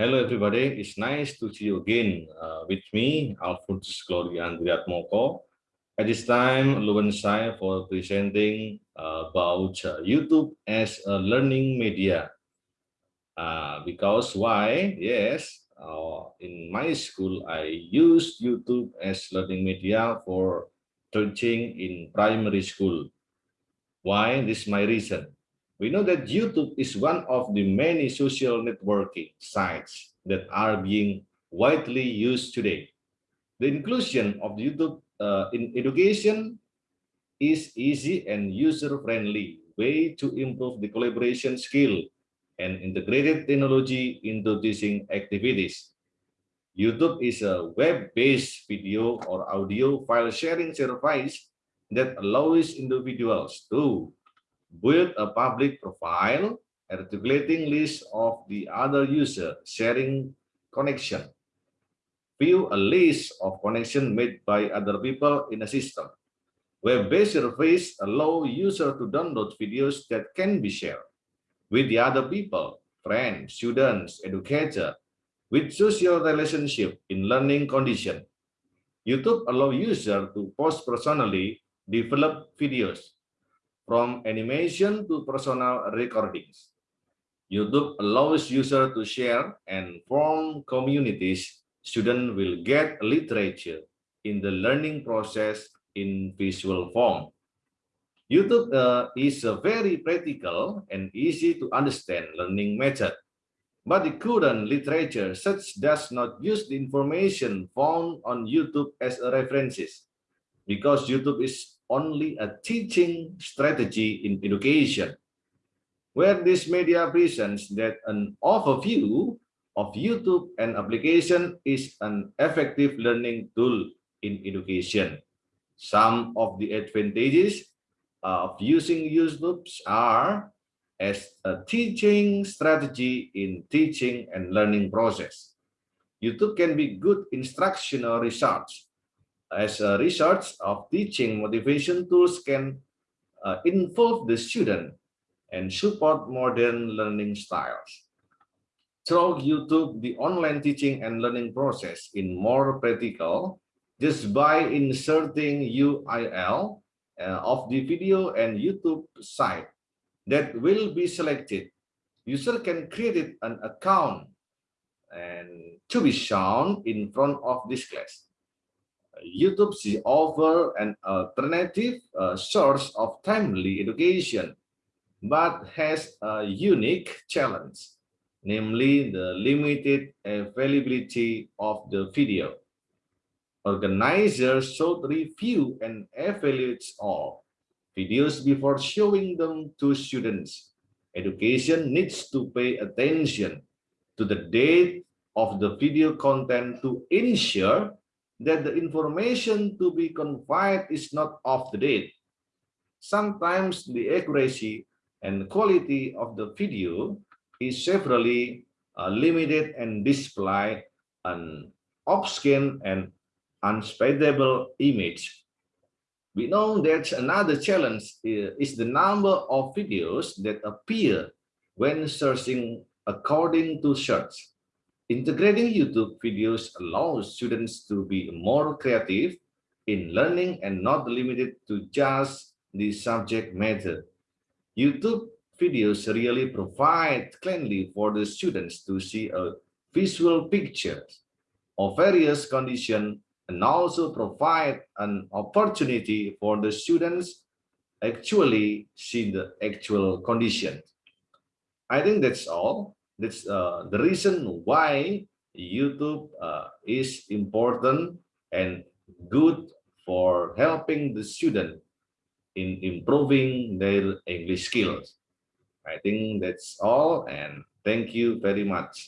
Hello, everybody. It's nice to see you again uh, with me, Alphonsus Gloria Moko. At this time, Luwen Sai for presenting uh, about uh, YouTube as a learning media. Uh, because why? Yes, uh, in my school, I use YouTube as learning media for teaching in primary school. Why? This is my reason we know that YouTube is one of the many social networking sites that are being widely used today. The inclusion of YouTube uh, in education is easy and user-friendly way to improve the collaboration skill and integrated technology into teaching activities. YouTube is a web-based video or audio file sharing service that allows individuals to build a public profile, articulating list of the other user sharing connection. View a list of connection made by other people in a system. Web-based surface allow user to download videos that can be shared with the other people, friends, students, educator, with social relationship in learning condition. YouTube allow user to post personally developed videos from animation to personal recordings. YouTube allows users to share and form communities. Students will get literature in the learning process in visual form. YouTube uh, is a very practical and easy to understand learning method, but the current literature such does not use the information found on YouTube as a references because YouTube is only a teaching strategy in education, where this media presents that an overview of YouTube and application is an effective learning tool in education. Some of the advantages of using YouTube are as a teaching strategy in teaching and learning process. YouTube can be good instructional research as a research of teaching motivation tools can uh, involve the student and support modern learning styles. Through YouTube, the online teaching and learning process in more practical just by inserting URL uh, of the video and YouTube site that will be selected. User can create an account and to be shown in front of this class. YouTube offer an alternative uh, source of timely education, but has a unique challenge, namely the limited availability of the video. Organizers should review and evaluate all videos before showing them to students. Education needs to pay attention to the date of the video content to ensure that the information to be conveyed is not of the date. Sometimes the accuracy and quality of the video is severely uh, limited and display an off-skin and unspeakable image. We know that another challenge is the number of videos that appear when searching according to search. Integrating YouTube videos allows students to be more creative in learning and not limited to just the subject matter. YouTube videos really provide cleanly for the students to see a visual picture of various conditions and also provide an opportunity for the students actually see the actual condition. I think that's all. That's uh, the reason why YouTube uh, is important and good for helping the student in improving their English skills. I think that's all and thank you very much.